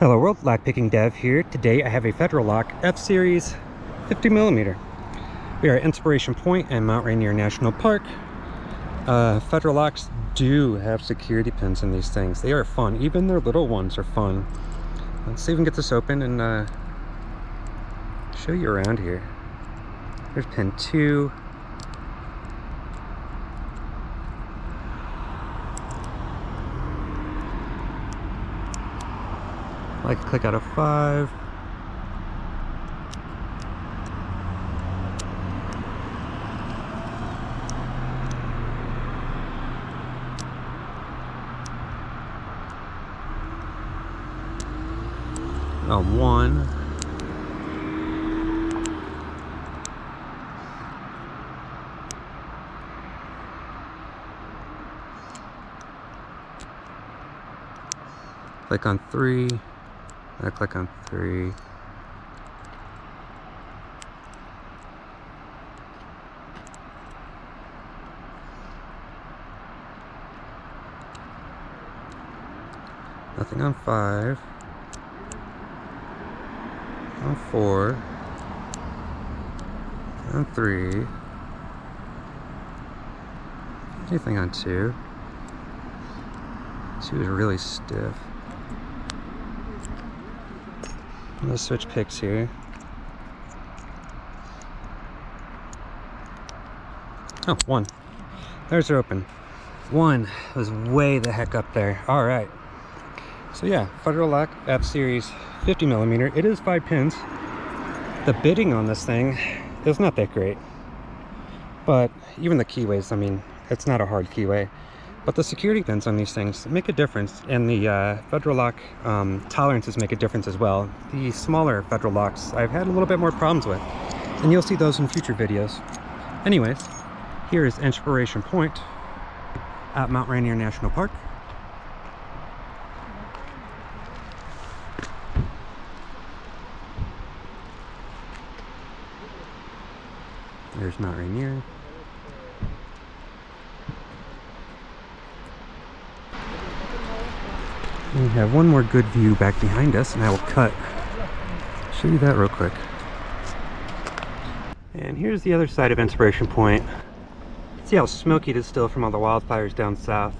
Hello world, Lockpicking Dev here. Today I have a Federal Lock F-Series 50mm. We are at Inspiration Point and Mount Rainier National Park. Uh, Federal Locks do have security pins in these things. They are fun. Even their little ones are fun. Let's see if we can get this open and uh, show you around here. There's pin 2. Like click out of five. A one. Click on three. I click on three. Nothing on five. On four. On three. Anything on two. Two is really stiff. Let's switch picks here. Oh, one. There's her open. One was way the heck up there. All right. So yeah, Federal Lock F-Series 50 millimeter. It is five pins. The bitting on this thing is not that great. But even the keyways, I mean, it's not a hard keyway. But the security pins on these things make a difference, and the uh, Federal Lock um, tolerances make a difference as well. The smaller Federal Locks I've had a little bit more problems with, and you'll see those in future videos. Anyways, here is Inspiration Point at Mount Rainier National Park. There's Mount Rainier. We have one more good view back behind us and I will cut. Show you that real quick. And here's the other side of Inspiration Point. See how smoky it is still from all the wildfires down south.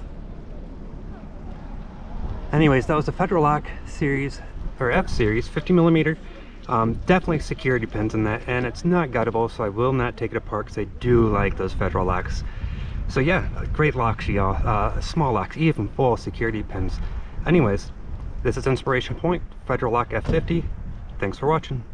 Anyways, that was the Federal Lock series, or F series, 50 millimeter. Um, definitely security pins in that, and it's not guttable, so I will not take it apart because I do like those Federal locks. So yeah, great locks, y'all. Uh, small locks, even full security pins. Anyways, this is Inspiration Point, Federal Lock F50. Thanks for watching.